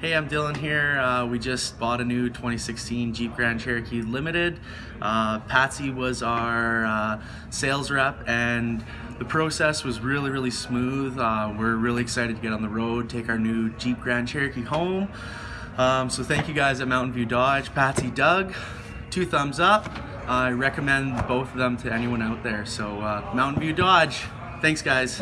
Hey, I'm Dylan here. Uh, we just bought a new 2016 Jeep Grand Cherokee Limited. Uh, Patsy was our uh, sales rep and the process was really, really smooth. Uh, we're really excited to get on the road, take our new Jeep Grand Cherokee home. Um, so thank you guys at Mountain View Dodge, Patsy, Doug. Two thumbs up. I recommend both of them to anyone out there. So uh, Mountain View Dodge, thanks guys.